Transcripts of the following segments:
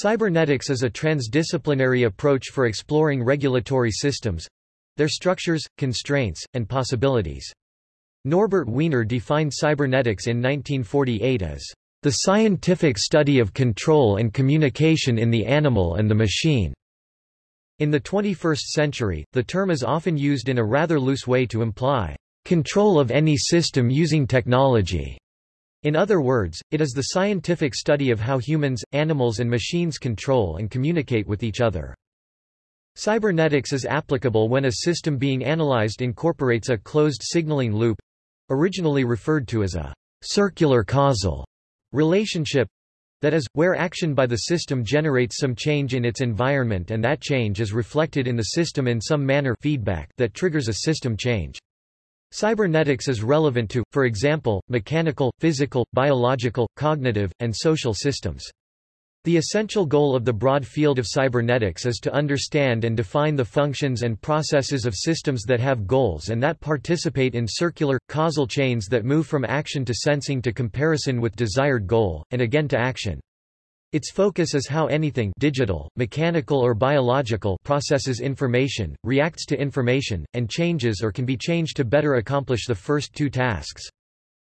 Cybernetics is a transdisciplinary approach for exploring regulatory systems—their structures, constraints, and possibilities. Norbert Wiener defined cybernetics in 1948 as the scientific study of control and communication in the animal and the machine. In the 21st century, the term is often used in a rather loose way to imply control of any system using technology. In other words, it is the scientific study of how humans, animals and machines control and communicate with each other. Cybernetics is applicable when a system being analyzed incorporates a closed signaling loop—originally referred to as a circular causal relationship, that is, where action by the system generates some change in its environment and that change is reflected in the system in some manner feedback that triggers a system change. Cybernetics is relevant to, for example, mechanical, physical, biological, cognitive, and social systems. The essential goal of the broad field of cybernetics is to understand and define the functions and processes of systems that have goals and that participate in circular, causal chains that move from action to sensing to comparison with desired goal, and again to action. Its focus is how anything digital, mechanical or biological processes information, reacts to information, and changes or can be changed to better accomplish the first two tasks.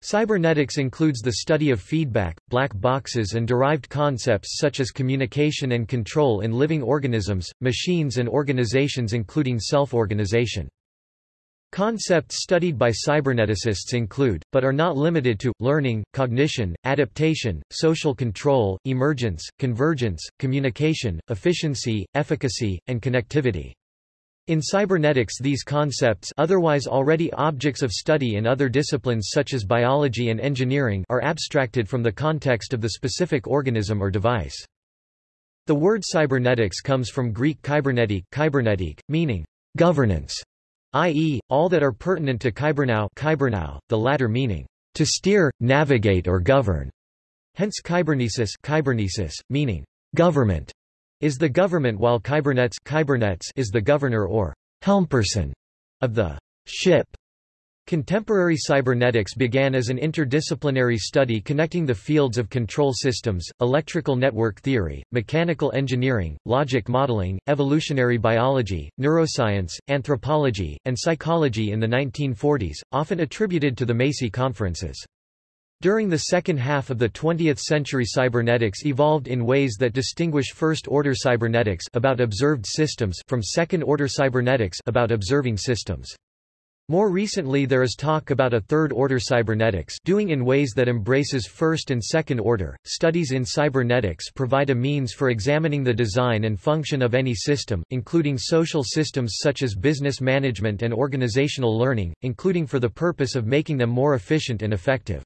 Cybernetics includes the study of feedback, black boxes and derived concepts such as communication and control in living organisms, machines and organizations including self-organization. Concepts studied by cyberneticists include, but are not limited to, learning, cognition, adaptation, social control, emergence, convergence, communication, efficiency, efficacy, and connectivity. In cybernetics these concepts otherwise already objects of study in other disciplines such as biology and engineering are abstracted from the context of the specific organism or device. The word cybernetics comes from Greek kybernetik, kybernetik meaning governance i.e., all that are pertinent to kybernao the latter meaning, to steer, navigate or govern. Hence kybernesis, kybernesis meaning, government, is the government while kybernets, kybernets is the governor or helmperson of the ship. Contemporary cybernetics began as an interdisciplinary study connecting the fields of control systems, electrical network theory, mechanical engineering, logic modeling, evolutionary biology, neuroscience, anthropology, and psychology in the 1940s, often attributed to the Macy conferences. During the second half of the 20th century cybernetics evolved in ways that distinguish first-order cybernetics about observed systems from second-order cybernetics about observing systems. More recently there is talk about a third-order cybernetics doing in ways that embraces first and second order. Studies in cybernetics provide a means for examining the design and function of any system, including social systems such as business management and organizational learning, including for the purpose of making them more efficient and effective.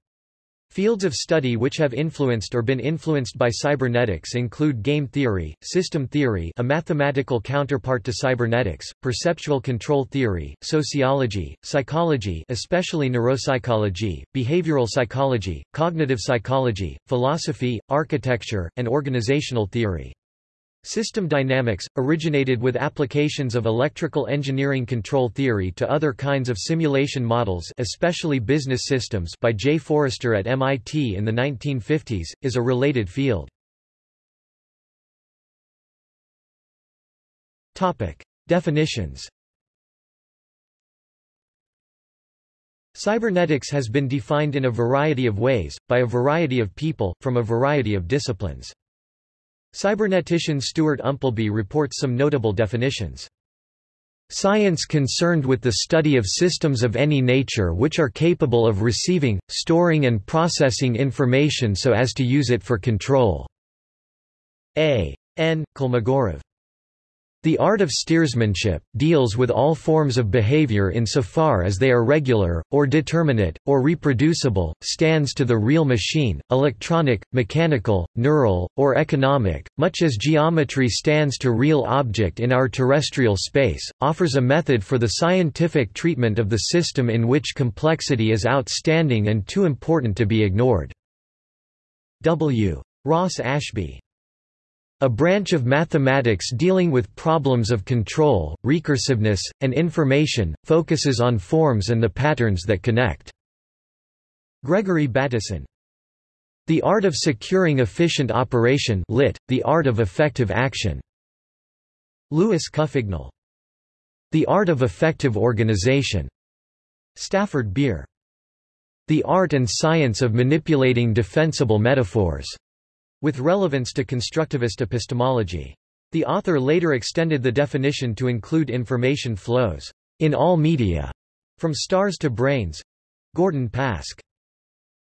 Fields of study which have influenced or been influenced by cybernetics include game theory, system theory a mathematical counterpart to cybernetics, perceptual control theory, sociology, psychology especially neuropsychology, behavioral psychology, cognitive psychology, philosophy, architecture, and organizational theory. System dynamics, originated with applications of electrical engineering control theory to other kinds of simulation models especially business systems by Jay Forrester at MIT in the 1950s, is a related field. Definitions Cybernetics has been defined in a variety of ways, by a variety of people, from a variety of disciplines. Cybernetician Stuart Umpleby reports some notable definitions. Science concerned with the study of systems of any nature which are capable of receiving, storing and processing information so as to use it for control. A. N. Kolmogorov the art of steersmanship, deals with all forms of behavior insofar as they are regular, or determinate, or reproducible, stands to the real machine, electronic, mechanical, neural, or economic, much as geometry stands to real object in our terrestrial space, offers a method for the scientific treatment of the system in which complexity is outstanding and too important to be ignored. W. Ross Ashby a branch of mathematics dealing with problems of control, recursiveness, and information, focuses on forms and the patterns that connect. Gregory Bateson The Art of Securing Efficient Operation lit, The Art of Effective Action. Louis Couffignal. The Art of Effective Organization. Stafford Beer. The Art and Science of Manipulating Defensible Metaphors, with relevance to constructivist epistemology. The author later extended the definition to include information flows in all media, from stars to brains. Gordon Pask.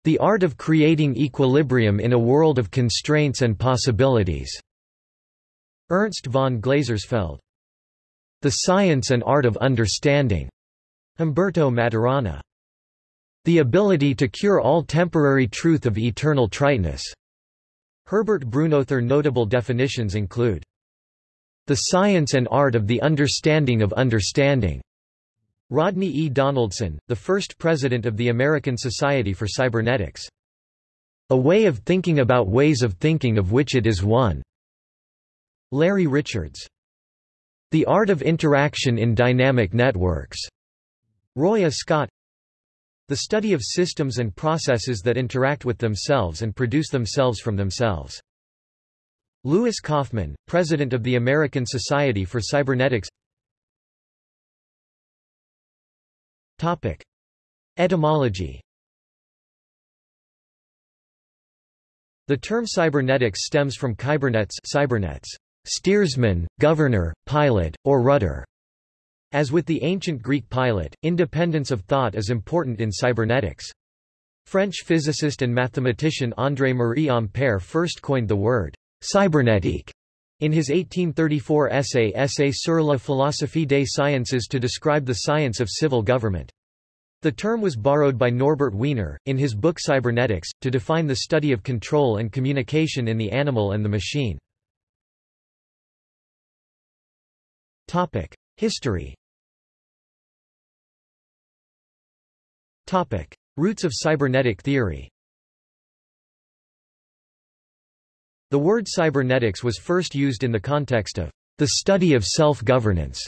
The Art of Creating Equilibrium in a World of Constraints and Possibilities. Ernst von Glasersfeld. The Science and Art of Understanding. Humberto Maturana. The Ability to Cure All Temporary Truth of Eternal Triteness. Herbert Brunother notable definitions include The Science and Art of the Understanding of Understanding. Rodney E. Donaldson, the first president of the American Society for Cybernetics. A way of thinking about ways of thinking of which it is one. Larry Richards. The Art of Interaction in Dynamic Networks. Roy Ascott. The study of systems and processes that interact with themselves and produce themselves from themselves. Louis Kauffman, President of the American Society for Cybernetics Topic. Etymology The term cybernetics stems from kybernets cybernets, steersman, governor, pilot, or rudder. As with the ancient Greek pilot, independence of thought is important in cybernetics. French physicist and mathematician André-Marie Ampère first coined the word cybernétique in his 1834 essay Essai sur la philosophie des sciences to describe the science of civil government. The term was borrowed by Norbert Wiener, in his book Cybernetics, to define the study of control and communication in the animal and the machine. History Roots of cybernetic theory The word cybernetics was first used in the context of the study of self-governance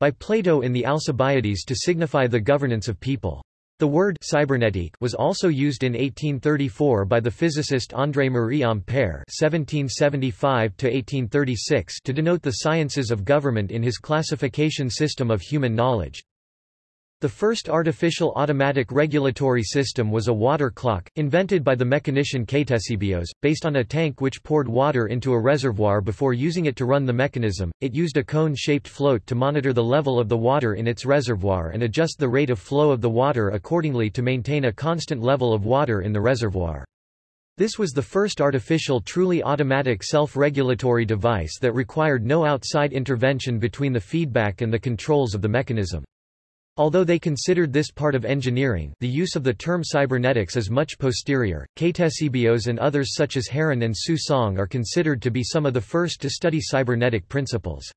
by Plato in the Alcibiades to signify the governance of people. The word cybernetique was also used in 1834 by the physicist André-Marie Ampère (1775–1836) to denote the sciences of government in his classification system of human knowledge. The first artificial automatic regulatory system was a water clock, invented by the mechanician Ctesibios, based on a tank which poured water into a reservoir before using it to run the mechanism. It used a cone-shaped float to monitor the level of the water in its reservoir and adjust the rate of flow of the water accordingly to maintain a constant level of water in the reservoir. This was the first artificial truly automatic self-regulatory device that required no outside intervention between the feedback and the controls of the mechanism. Although they considered this part of engineering the use of the term cybernetics is much posterior, Ctesibios and others such as Heron and Su Song are considered to be some of the first to study cybernetic principles.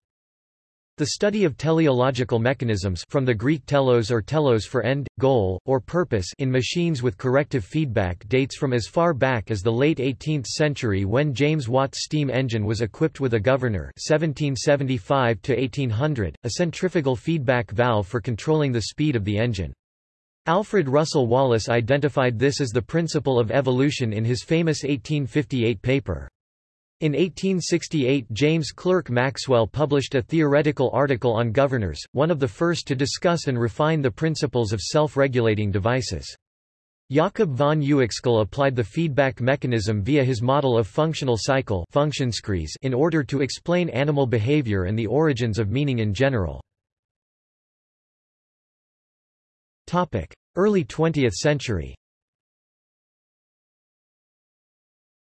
The study of teleological mechanisms from the Greek telos or telos for end, goal, or purpose in machines with corrective feedback dates from as far back as the late 18th century when James Watt's steam engine was equipped with a governor 1775 1800, a centrifugal feedback valve for controlling the speed of the engine. Alfred Russel Wallace identified this as the principle of evolution in his famous 1858 paper. In 1868 James Clerk Maxwell published a theoretical article on governors, one of the first to discuss and refine the principles of self-regulating devices. Jakob von Uexküll applied the feedback mechanism via his model of functional cycle in order to explain animal behavior and the origins of meaning in general. Early 20th century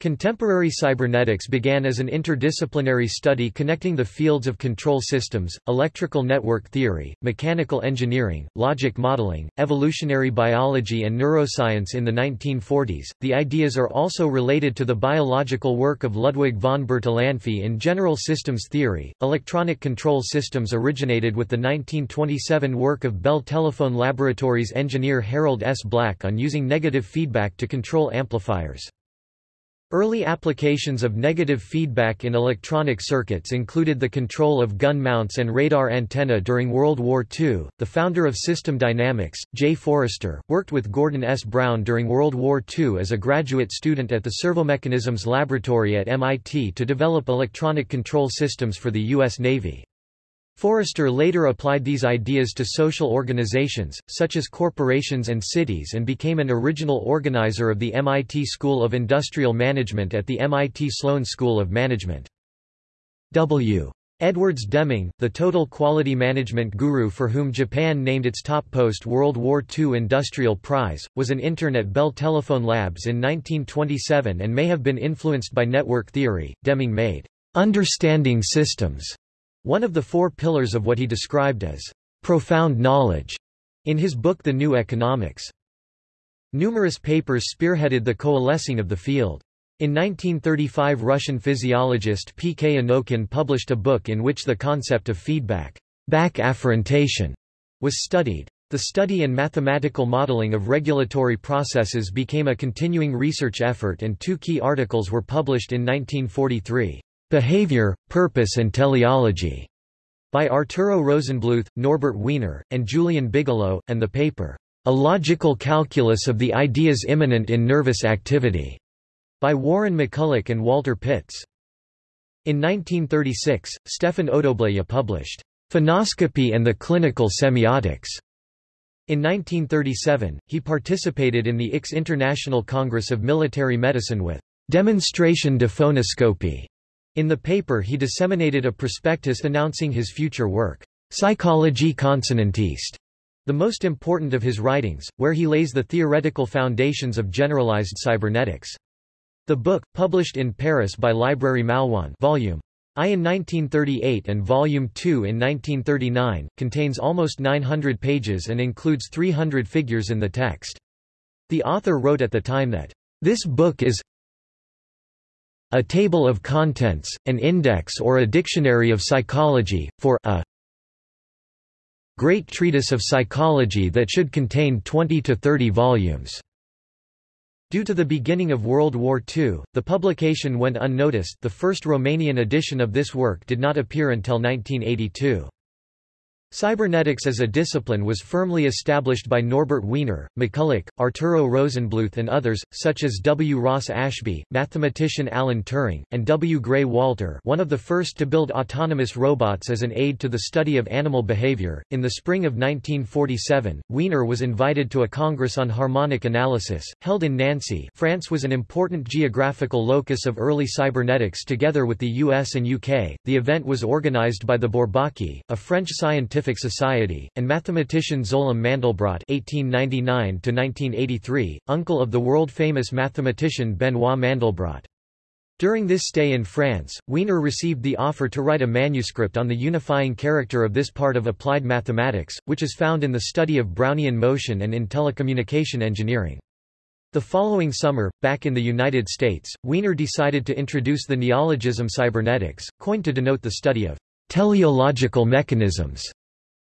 Contemporary cybernetics began as an interdisciplinary study connecting the fields of control systems, electrical network theory, mechanical engineering, logic modeling, evolutionary biology and neuroscience in the 1940s. The ideas are also related to the biological work of Ludwig von Bertalanffy in general systems theory. Electronic control systems originated with the 1927 work of Bell Telephone Laboratories engineer Harold S. Black on using negative feedback to control amplifiers. Early applications of negative feedback in electronic circuits included the control of gun mounts and radar antenna during World War II. The founder of System Dynamics, Jay Forrester, worked with Gordon S. Brown during World War II as a graduate student at the Servomechanisms Laboratory at MIT to develop electronic control systems for the U.S. Navy. Forrester later applied these ideas to social organizations, such as corporations and cities and became an original organizer of the MIT School of Industrial Management at the MIT Sloan School of Management. W. Edwards Deming, the total quality management guru for whom Japan named its top post-World War II Industrial Prize, was an intern at Bell Telephone Labs in 1927 and may have been influenced by network theory. Deming made understanding systems one of the four pillars of what he described as profound knowledge in his book The New Economics. Numerous papers spearheaded the coalescing of the field. In 1935 Russian physiologist P. K. Anokhin published a book in which the concept of feedback back afferentation was studied. The study and mathematical modeling of regulatory processes became a continuing research effort and two key articles were published in 1943. Behavior, Purpose and Teleology, by Arturo Rosenblueth, Norbert Wiener, and Julian Bigelow, and the paper, A Logical Calculus of the Ideas Immanent in Nervous Activity, by Warren McCulloch and Walter Pitts. In 1936, Stefan Odobleja published, Phonoscopy and the Clinical Semiotics. In 1937, he participated in the IX International Congress of Military Medicine with Demonstration de phonoscopy in the paper he disseminated a prospectus announcing his future work, Psychologie consonantiste, the most important of his writings, where he lays the theoretical foundations of generalized cybernetics. The book, published in Paris by Librairie Maloine volume I in 1938 and Volume 2 in 1939, contains almost 900 pages and includes 300 figures in the text. The author wrote at the time that, "...this book is a table of contents, an index or a dictionary of psychology, for a great treatise of psychology that should contain 20 to 30 volumes. Due to the beginning of World War II, the publication went unnoticed the first Romanian edition of this work did not appear until 1982. Cybernetics as a discipline was firmly established by Norbert Wiener, McCulloch, Arturo Rosenblueth and others, such as W. Ross Ashby, mathematician Alan Turing, and W. Gray Walter one of the first to build autonomous robots as an aid to the study of animal behavior. In the spring of 1947, Wiener was invited to a Congress on Harmonic Analysis, held in Nancy France was an important geographical locus of early cybernetics together with the US and UK. The event was organized by the Bourbaki, a French scientific Scientific Society, and mathematician Szolem Mandelbrot (1899–1983), uncle of the world-famous mathematician Benoit Mandelbrot. During this stay in France, Wiener received the offer to write a manuscript on the unifying character of this part of applied mathematics, which is found in the study of Brownian motion and in telecommunication engineering. The following summer, back in the United States, Wiener decided to introduce the neologism cybernetics, coined to denote the study of teleological mechanisms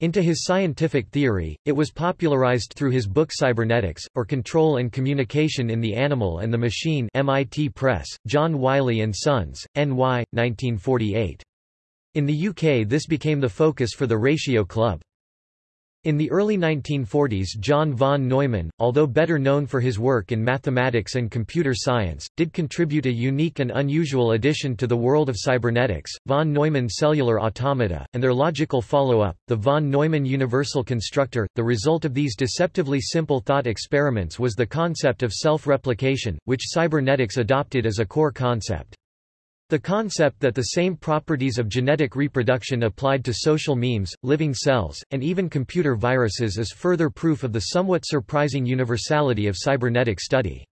into his scientific theory, it was popularized through his book Cybernetics, or Control and Communication in the Animal and the Machine MIT Press, John Wiley & Sons, NY, 1948. In the UK this became the focus for the Ratio Club. In the early 1940s John von Neumann, although better known for his work in mathematics and computer science, did contribute a unique and unusual addition to the world of cybernetics, von Neumann cellular automata, and their logical follow-up, the von Neumann universal constructor. The result of these deceptively simple thought experiments was the concept of self-replication, which cybernetics adopted as a core concept. The concept that the same properties of genetic reproduction applied to social memes, living cells, and even computer viruses is further proof of the somewhat surprising universality of cybernetic study.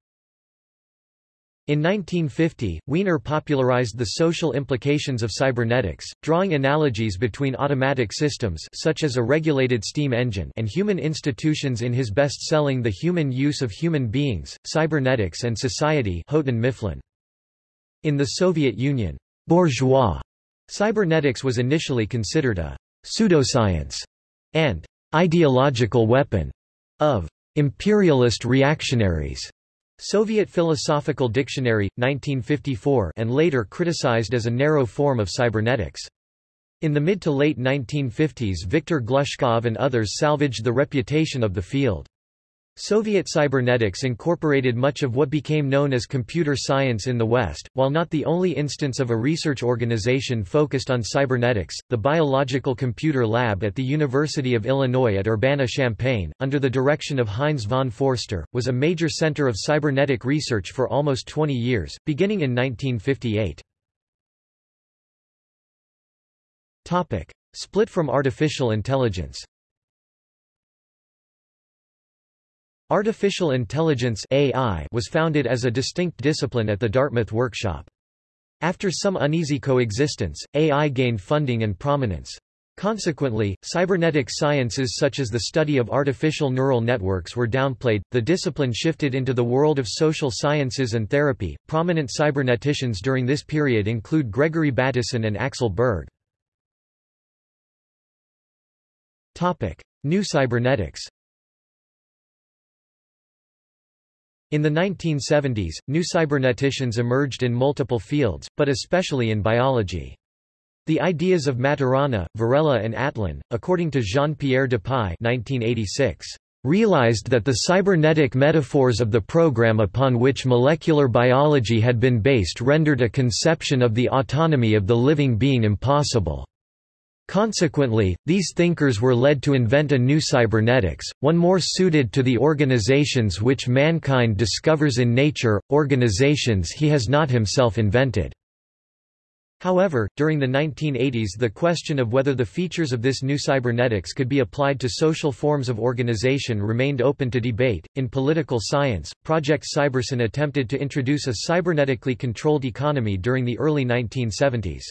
In 1950, Wiener popularized the social implications of cybernetics, drawing analogies between automatic systems such as a regulated steam engine and human institutions in his best-selling The Human Use of Human Beings, Cybernetics and Society Houghton Mifflin. In the Soviet Union, bourgeois cybernetics was initially considered a pseudoscience and ideological weapon of imperialist reactionaries. Soviet Philosophical Dictionary, 1954 and later criticized as a narrow form of cybernetics. In the mid to late 1950s Viktor Glushkov and others salvaged the reputation of the field. Soviet cybernetics incorporated much of what became known as computer science in the West. While not the only instance of a research organization focused on cybernetics, the Biological Computer Lab at the University of Illinois at Urbana-Champaign, under the direction of Heinz von Foerster, was a major center of cybernetic research for almost 20 years, beginning in 1958. Topic: Split from artificial intelligence. Artificial intelligence AI was founded as a distinct discipline at the Dartmouth Workshop. After some uneasy coexistence, AI gained funding and prominence. Consequently, cybernetic sciences such as the study of artificial neural networks were downplayed. The discipline shifted into the world of social sciences and therapy. Prominent cyberneticians during this period include Gregory Bateson and Axel Berg. Topic: New cybernetics. In the 1970s, new cyberneticians emerged in multiple fields, but especially in biology. The ideas of Maturana, Varela and Atlan, according to Jean-Pierre Dupuy 1986, realized that the cybernetic metaphors of the program upon which molecular biology had been based rendered a conception of the autonomy of the living being impossible. Consequently, these thinkers were led to invent a new cybernetics, one more suited to the organizations which mankind discovers in nature, organizations he has not himself invented. However, during the 1980s the question of whether the features of this new cybernetics could be applied to social forms of organization remained open to debate. In political science, Project Cybersyn attempted to introduce a cybernetically controlled economy during the early 1970s.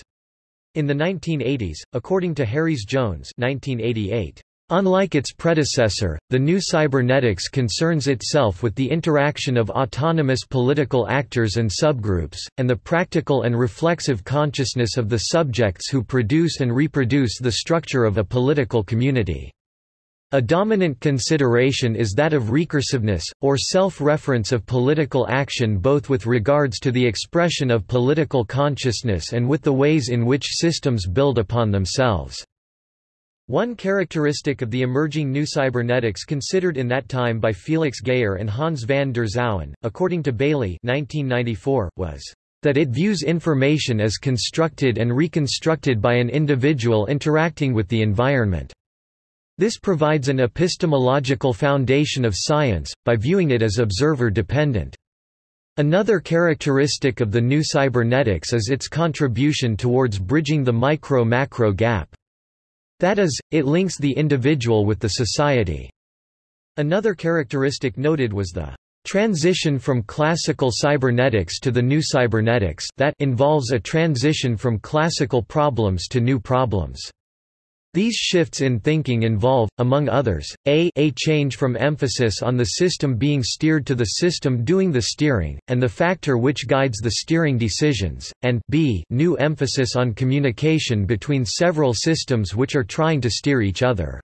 In the 1980s, according to Harries Jones 1988, Unlike its predecessor, the new cybernetics concerns itself with the interaction of autonomous political actors and subgroups, and the practical and reflexive consciousness of the subjects who produce and reproduce the structure of a political community. A dominant consideration is that of recursiveness, or self-reference of political action both with regards to the expression of political consciousness and with the ways in which systems build upon themselves. One characteristic of the emerging new cybernetics considered in that time by Felix Geyer and Hans van der Zouwen, according to Bailey 1994, was that it views information as constructed and reconstructed by an individual interacting with the environment. This provides an epistemological foundation of science, by viewing it as observer-dependent. Another characteristic of the new cybernetics is its contribution towards bridging the micro-macro gap. That is, it links the individual with the society. Another characteristic noted was the transition from classical cybernetics to the new cybernetics that involves a transition from classical problems to new problems. These shifts in thinking involve, among others, a, a change from emphasis on the system being steered to the system doing the steering, and the factor which guides the steering decisions, and b, new emphasis on communication between several systems which are trying to steer each other.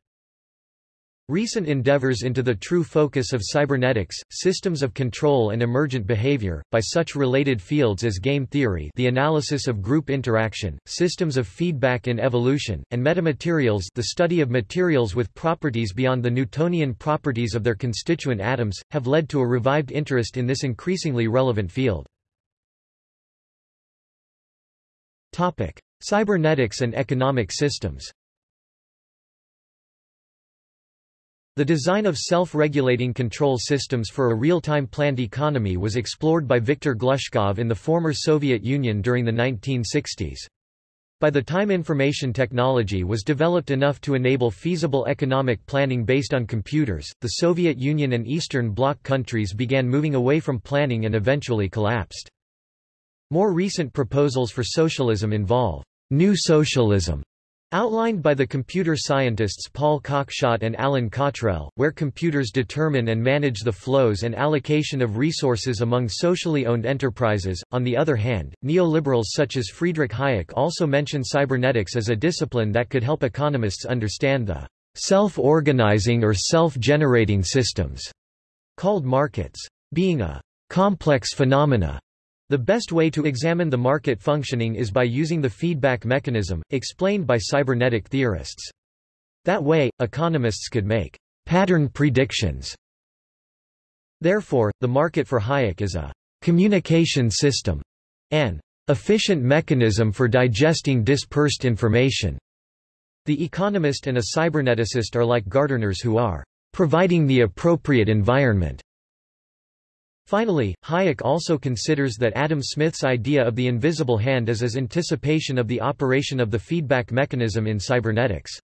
Recent endeavors into the true focus of cybernetics, systems of control and emergent behavior, by such related fields as game theory the analysis of group interaction, systems of feedback in evolution, and metamaterials the study of materials with properties beyond the Newtonian properties of their constituent atoms, have led to a revived interest in this increasingly relevant field. Topic. Cybernetics and economic systems The design of self-regulating control systems for a real-time planned economy was explored by Viktor Glushkov in the former Soviet Union during the 1960s. By the time information technology was developed enough to enable feasible economic planning based on computers, the Soviet Union and Eastern Bloc countries began moving away from planning and eventually collapsed. More recent proposals for socialism involve new socialism Outlined by the computer scientists Paul Cockshott and Allin Cottrell, where computers determine and manage the flows and allocation of resources among socially owned enterprises. On the other hand, neoliberals such as Friedrich Hayek also mention cybernetics as a discipline that could help economists understand the self-organizing or self-generating systems called markets. Being a complex phenomena. The best way to examine the market functioning is by using the feedback mechanism, explained by cybernetic theorists. That way, economists could make pattern predictions. Therefore, the market for Hayek is a communication system, an efficient mechanism for digesting dispersed information. The economist and a cyberneticist are like gardeners who are providing the appropriate environment Finally, Hayek also considers that Adam Smith's idea of the invisible hand is as anticipation of the operation of the feedback mechanism in cybernetics.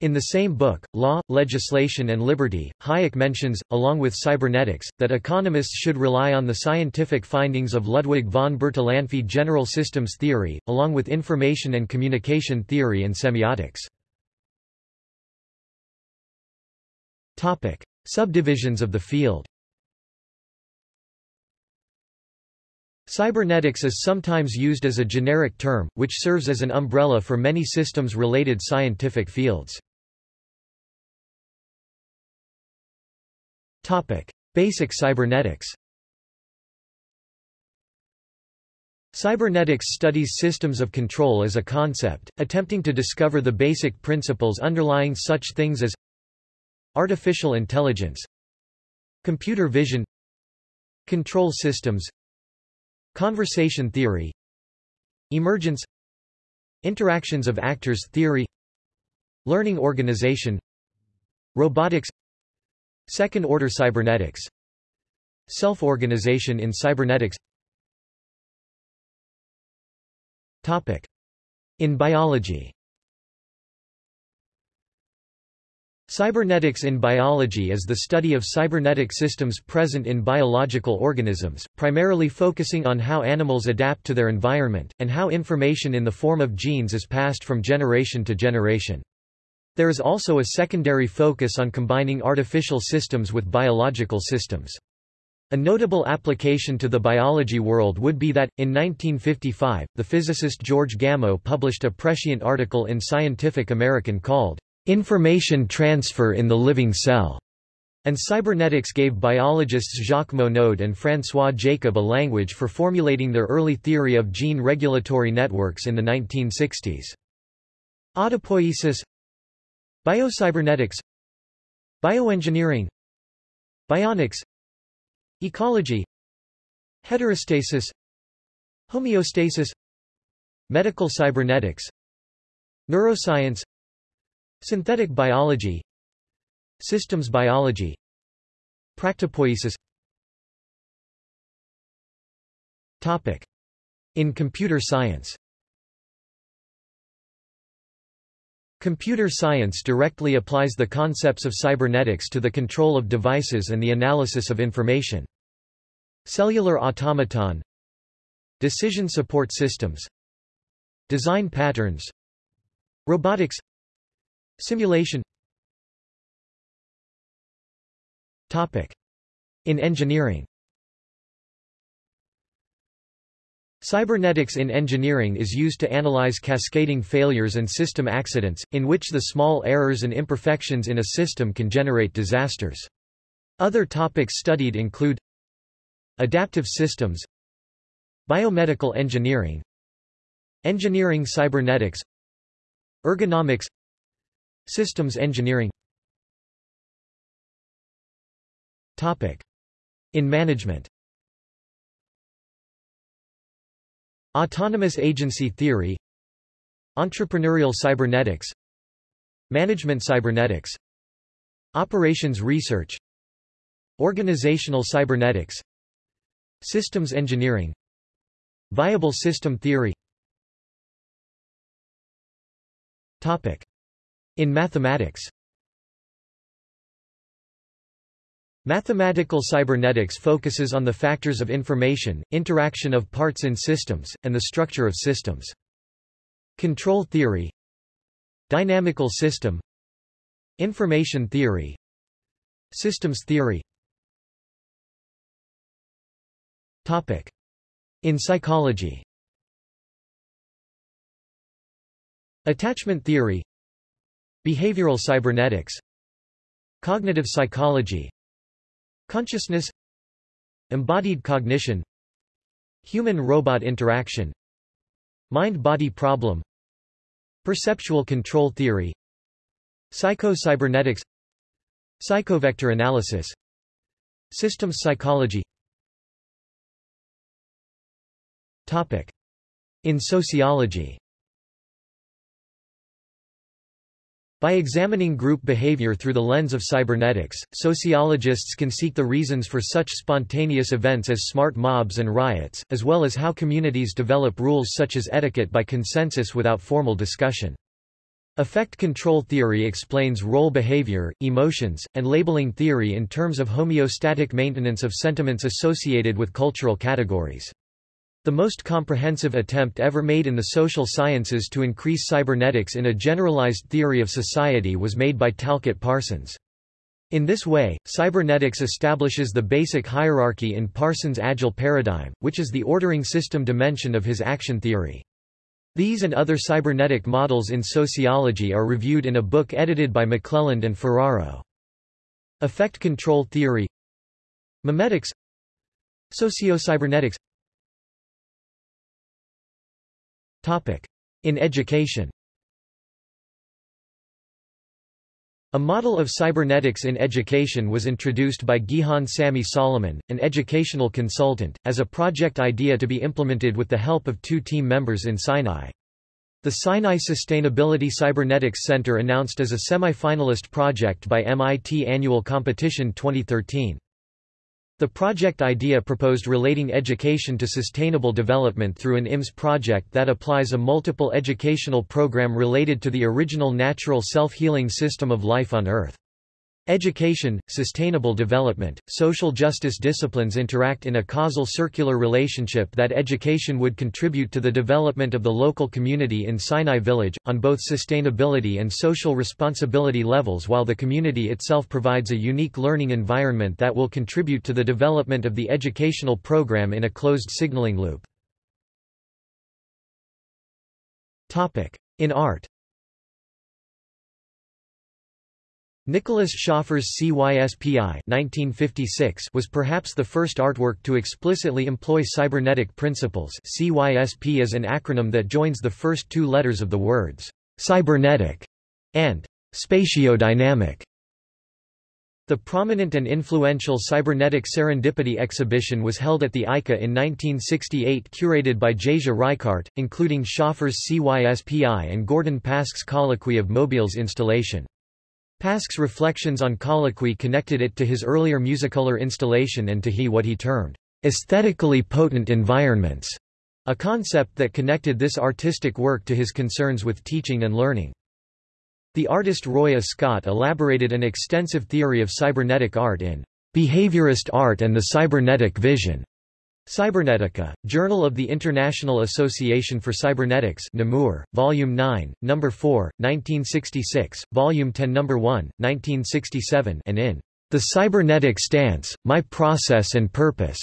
In the same book, Law, Legislation and Liberty, Hayek mentions, along with cybernetics, that economists should rely on the scientific findings of Ludwig von Bertalanffy general systems theory, along with information and communication theory and semiotics. Subdivisions of the field Cybernetics is sometimes used as a generic term, which serves as an umbrella for many systems-related scientific fields. Topic: Basic cybernetics Cybernetics studies systems of control as a concept, attempting to discover the basic principles underlying such things as artificial intelligence, computer vision, control systems, Conversation theory Emergence Interactions of actors theory Learning organization Robotics Second-order cybernetics Self-organization in cybernetics Topic. In biology Cybernetics in biology is the study of cybernetic systems present in biological organisms, primarily focusing on how animals adapt to their environment, and how information in the form of genes is passed from generation to generation. There is also a secondary focus on combining artificial systems with biological systems. A notable application to the biology world would be that, in 1955, the physicist George Gamow published a prescient article in Scientific American called Information transfer in the living cell, and cybernetics gave biologists Jacques Monod and François Jacob a language for formulating their early theory of gene regulatory networks in the 1960s. Autopoiesis. Biocybernetics. Bioengineering. Bionics. Ecology. Heterostasis. Homeostasis. Medical cybernetics. Neuroscience Synthetic biology. Systems biology. Practopoiesis Topic. In computer science. Computer science directly applies the concepts of cybernetics to the control of devices and the analysis of information. Cellular automaton. Decision support systems. Design patterns. Robotics Simulation. Topic. In engineering. Cybernetics in engineering is used to analyze cascading failures and system accidents, in which the small errors and imperfections in a system can generate disasters. Other topics studied include Adaptive systems Biomedical engineering Engineering cybernetics Ergonomics Systems engineering. In management. Autonomous agency theory. Entrepreneurial cybernetics. Management cybernetics. Operations research. Organizational cybernetics. Systems engineering. Viable system theory. Topic. In mathematics. Mathematical cybernetics focuses on the factors of information, interaction of parts in systems, and the structure of systems. Control theory. Dynamical system. Information theory. Systems theory. Topic. In psychology. Attachment theory Behavioral cybernetics. Cognitive psychology. Consciousness. Embodied cognition. Human-robot interaction. Mind-body problem. Perceptual control theory. Psycho-cybernetics. Psychovector analysis. Systems psychology. Topic. In sociology By examining group behavior through the lens of cybernetics, sociologists can seek the reasons for such spontaneous events as smart mobs and riots, as well as how communities develop rules such as etiquette by consensus without formal discussion. Affect control theory explains role behavior, emotions, and labeling theory in terms of homeostatic maintenance of sentiments associated with cultural categories. The most comprehensive attempt ever made in the social sciences to increase cybernetics in a generalized theory of society was made by Talcott Parsons. In this way, cybernetics establishes the basic hierarchy in Parsons' AGIL paradigm, which is the ordering system dimension of his action theory. These and other cybernetic models in sociology are reviewed in a book edited by McClelland and Ferraro. Affect control theory Memetics Socio-cybernetics In education A model of cybernetics in education was introduced by Gihan Sami Soliman, an educational consultant, as a project idea to be implemented with the help of two team members in Sinai. The Sinai Sustainability Cybernetics Center announced as a semi-finalist project by MIT Annual Competition 2013. The project idea proposed relating education to sustainable development through an IMS project that applies a multiple educational program related to the original natural self-healing system of life on Earth. Education, sustainable development, social justice disciplines interact in a causal circular relationship that education would contribute to the development of the local community in Sinai Village, on both sustainability and social responsibility levels while the community itself provides a unique learning environment that will contribute to the development of the educational program in a closed signaling loop. In art Nicholas Schöffer's CYSPI 1956 was perhaps the first artwork to explicitly employ cybernetic principles CYSP is an acronym that joins the first two letters of the words «cybernetic» and «spatiodynamic». The prominent and influential cybernetic serendipity exhibition was held at the ICA in 1968 curated by Jasia Reichardt, including Schöffer's CYSPI and Gordon Pask's colloquy of Mobile's installation. Pask's reflections on colloquy connected it to his earlier musicolor installation and to he what he termed aesthetically potent environments, a concept that connected this artistic work to his concerns with teaching and learning. The artist Roy Ascott elaborated an extensive theory of cybernetic art in Behaviorist Art and the Cybernetic Vision, Cybernetica, Journal of the International Association for Cybernetics Namur, Volume 9, No. 4, 1966, Volume 10 No. 1, 1967 and in The Cybernetic Stance, My Process and Purpose.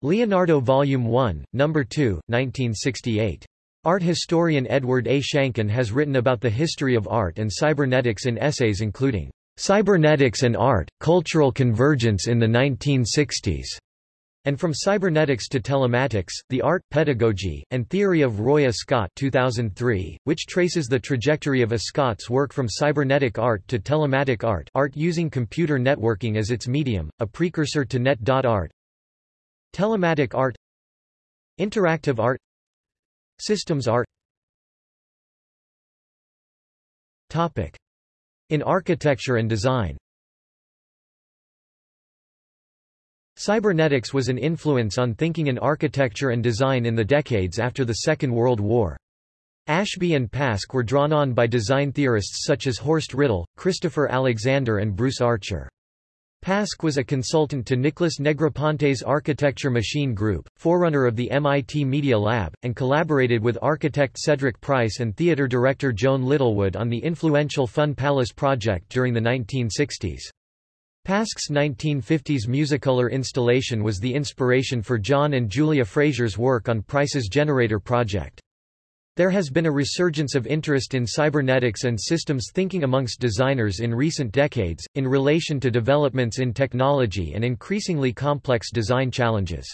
Leonardo Volume 1, No. 2, 1968. Art historian Edward A. Shanken has written about the history of art and cybernetics in essays including Cybernetics and Art, Cultural Convergence in the 1960s and From Cybernetics to Telematics, The Art, Pedagogy, and Theory of Roy Ascott 2003, which traces the trajectory of Ascott's work from cybernetic art to telematic art art using computer networking as its medium, a precursor to net.art Telematic art. Interactive art. Systems art. Topic. In architecture and design Cybernetics was an influence on thinking in architecture and design in the decades after the Second World War. Ashby and Pask were drawn on by design theorists such as Horst Rittel, Christopher Alexander and Bruce Archer. Pask was a consultant to Nicholas Negroponte's Architecture Machine Group, forerunner of the MIT Media Lab, and collaborated with architect Cedric Price and theater director Joan Littlewood on the influential Fun Palace project during the 1960s. Pask's 1950s Musicolor installation was the inspiration for John and Julia Frazer's work on Price's generator project. There has been a resurgence of interest in cybernetics and systems thinking amongst designers in recent decades, in relation to developments in technology and increasingly complex design challenges.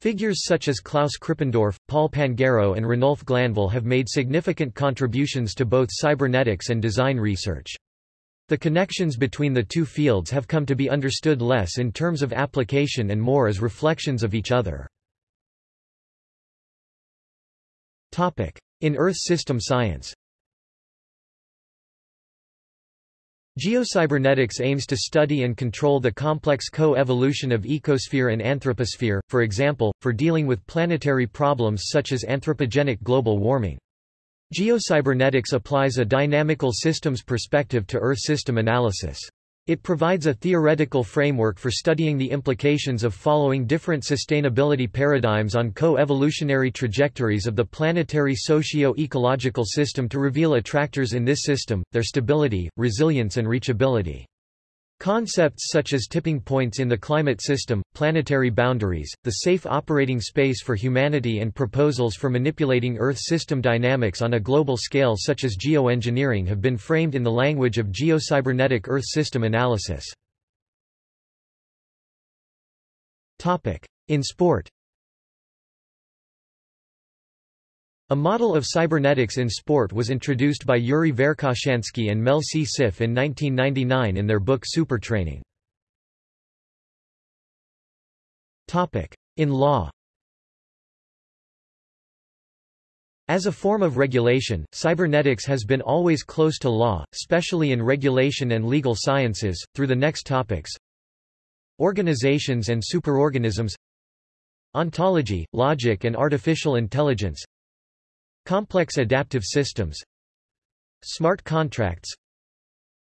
Figures such as Klaus Krippendorff, Paul Pangaro and Ranulph Glanville have made significant contributions to both cybernetics and design research. The connections between the two fields have come to be understood less in terms of application and more as reflections of each other. In Earth system science Geocybernetics aims to study and control the complex co-evolution of ecosphere and anthroposphere, for example, for dealing with planetary problems such as anthropogenic global warming. Geocybernetics applies a dynamical systems perspective to Earth system analysis. It provides a theoretical framework for studying the implications of following different sustainability paradigms on co-evolutionary trajectories of the planetary socio-ecological system to reveal attractors in this system, their stability, resilience and reachability. Concepts such as tipping points in the climate system, planetary boundaries, the safe operating space for humanity and proposals for manipulating Earth system dynamics on a global scale such as geoengineering have been framed in the language of geocybernetic Earth system analysis. In sport A model of cybernetics in sport was introduced by Yuri Verkhoshansky and Mel C. Siff in 1999 in their book Supertraining. In law As a form of regulation, cybernetics has been always close to law, especially in regulation and legal sciences, through the next topics Organizations and superorganisms Ontology, logic and artificial intelligence Complex adaptive systems Smart contracts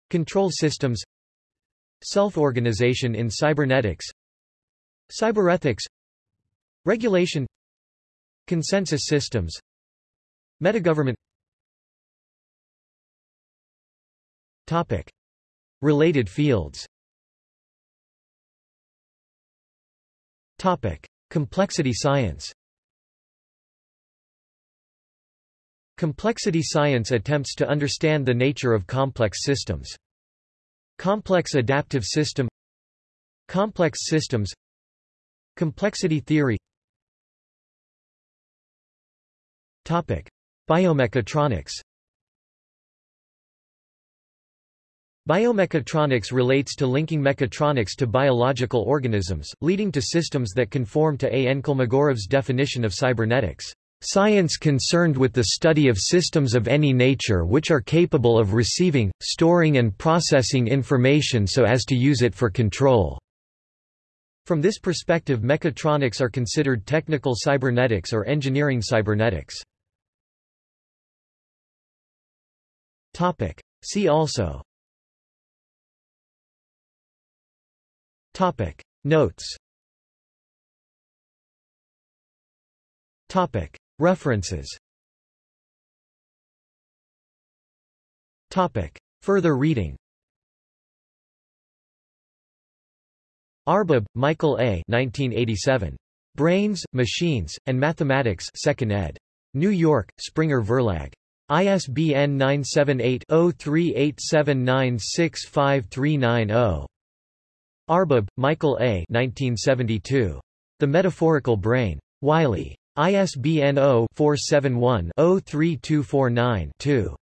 Control systems Self-organization in cybernetics Cyberethics Regulation Consensus systems Metagovernment Topic. Related fields Topic. Complexity science Complexity science attempts to understand the nature of complex systems. Complex adaptive system Complex systems Complexity theory Topic. Biomechatronics Biomechatronics relates to linking mechatronics to biological organisms, leading to systems that conform to A. N. Kolmogorov's definition of cybernetics. Science concerned with the study of systems of any nature which are capable of receiving, storing and processing information so as to use it for control. From this perspective mechatronics are considered technical cybernetics or engineering cybernetics. See also. Notes References Further reading Arbib, Michael A. 1987. Brains, Machines, and Mathematics 2nd ed. New York, Springer Verlag. ISBN 978-0387965390. Arbib, Michael A. 1972. The Metaphorical Brain. Wiley. ISBN 0-471-03249-2.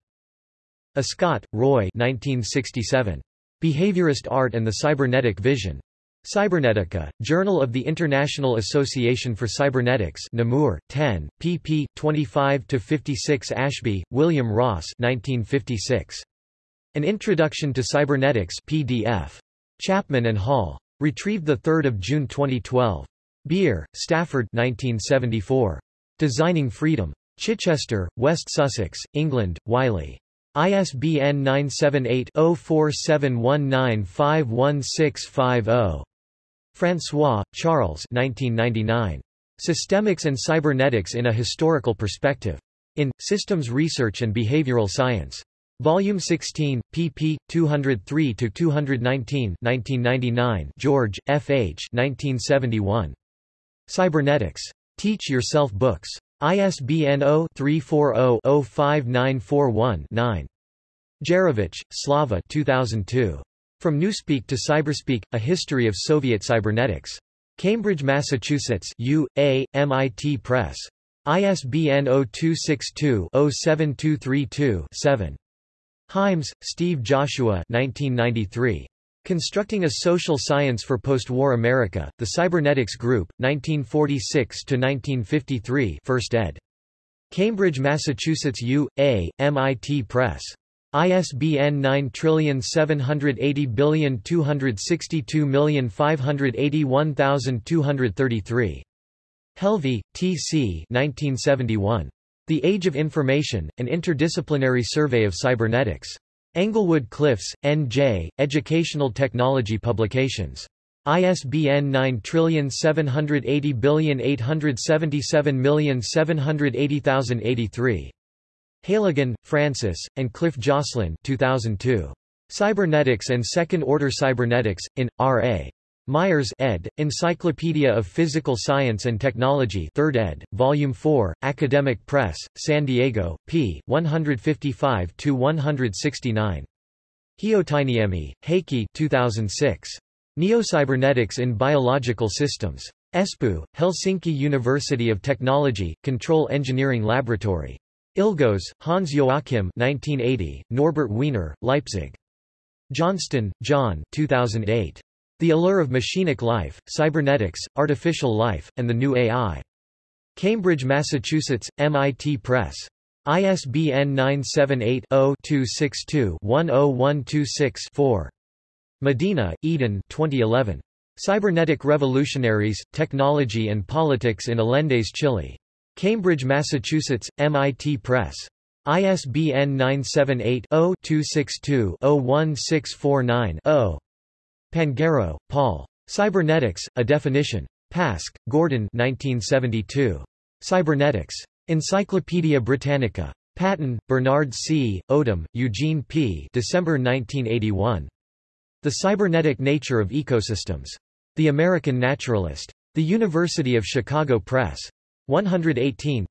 Ascott, Roy 1967. Behaviorist Art and the Cybernetic Vision. Cybernetica, Journal of the International Association for Cybernetics Namur, 10, pp. 25–56 Ashby, William Ross 1956. An Introduction to Cybernetics PDF. Chapman and Hall. Retrieved 3 June 2012. Beer, Stafford 1974. Designing Freedom. Chichester, West Sussex, England, Wiley. ISBN 978-0471951650. François, Charles 1999. Systemics and Cybernetics in a Historical Perspective. In, Systems Research and Behavioral Science. Volume 16, pp. 203–219 1999 George, F. H. 1971. Cybernetics. Teach Yourself Books. ISBN 0-340-05941-9. Gerovitch, Slava 2002. From Newspeak to Cyberspeak, A History of Soviet Cybernetics. Cambridge, Massachusetts U. A., MIT Press. ISBN 0262-07232-7. Heims, Steve Joshua 1993. Constructing a Social Science for Postwar America, The Cybernetics Group, 1946–1953 1st ed. Cambridge, Massachusetts U. A., MIT Press. ISBN 9780262581233. Helvey, T. C. 1971. The Age of Information, An Interdisciplinary Survey of Cybernetics. Englewood Cliffs, N.J., Educational Technology Publications. ISBN 9780877780083. Heylighen, Francis, and Cliff Joslyn 2002. Cybernetics and Second-Order Cybernetics, in, R.A. Myers ed., Encyclopedia of Physical Science and Technology 3rd ed., Volume 4, Academic Press, San Diego, p. 155-169. Hyötyniemi, Heikki 2006. Neocybernetics in Biological Systems. Espoo, Helsinki University of Technology, Control Engineering Laboratory. Ilgauds, Hans Joachim 1980, Norbert Wiener, Leipzig. Johnston, John 2008. The Allure of Machinic Life, Cybernetics, Artificial Life, and the New AI. Cambridge, Massachusetts, MIT Press. ISBN 978-0-262-10126-4. Medina, Eden 2011. Cybernetic Revolutionaries, Technology and Politics in Allende's, Chile. Cambridge, Massachusetts, MIT Press. ISBN 978 0 262 01649 0. Pangaro, Paul. Cybernetics, A Definition. Pask, Gordon 1972. Cybernetics. Encyclopædia Britannica. Patten, Bernard C., Odum, Eugene P. December 1981. The Cybernetic Nature of Ecosystems. The American Naturalist. The University of Chicago Press. 118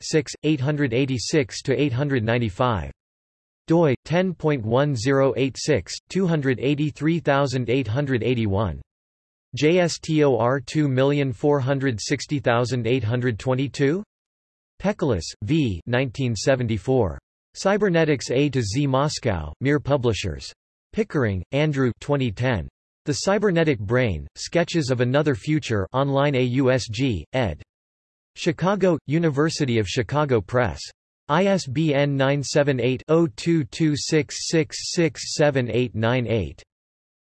886–895 doi 10.1086 283881 JSTOR 2460822 Pekelis, V. 1974. Cybernetics A to Z Moscow, Mir Publishers. Pickering, Andrew 2010. The Cybernetic Brain, Sketches of Another Future online AUSG, ed. Chicago, University of Chicago Press. ISBN 978-0226667898.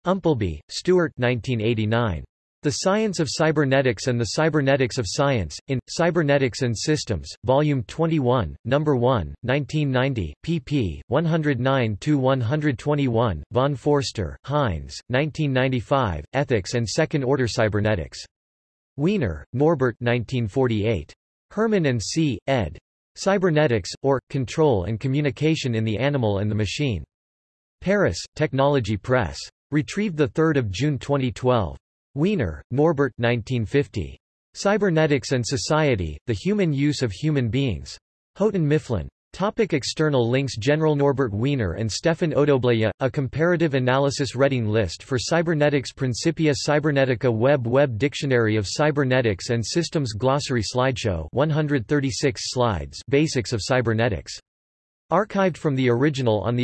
Umpleby, Stuart 1989. The Science of Cybernetics and the Cybernetics of Science, in, Cybernetics and Systems, Volume 21, No. 1, 1990, pp. 109-121, von Foerster, Heinz, 1995, Ethics and Second-Order Cybernetics. Wiener, Norbert 1948. Herman and C., ed. Cybernetics, or, Control and Communication in the Animal and the Machine. Paris, Technology Press. Retrieved 3 June 2012. Wiener, Norbert 1950. Cybernetics and Society, The Human Use of Human Beings. Houghton Mifflin. Topic external links General Norbert Wiener and Stefan Odobleja, A Comparative Analysis Reading List for Cybernetics Principia Cybernetica Web Web Dictionary of Cybernetics and Systems Glossary Slideshow 136 slides Basics of Cybernetics. Archived from the original on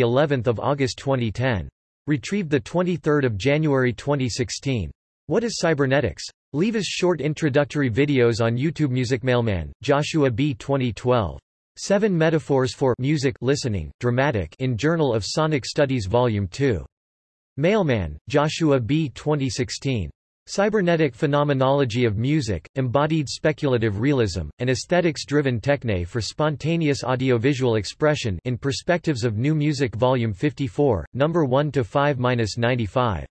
of August 2010. Retrieved the 23 January 2016. What is cybernetics? Leave us short introductory videos on YouTube Music Mailman, Joshua B. 2012. Seven Metaphors for Music Listening, Dramatic in Journal of Sonic Studies Volume 2. Mailman, Joshua B. 2016. Cybernetic Phenomenology of Music, Embodied Speculative Realism, and Aesthetics-Driven Techne for Spontaneous Audiovisual Expression in Perspectives of New Music Volume 54, No. 1-5-95.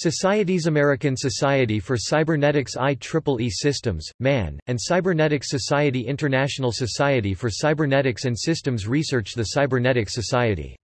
Societies American Society for Cybernetics IEEE Systems, MAN, and Cybernetics Society International Society for Cybernetics and Systems Research The Cybernetics Society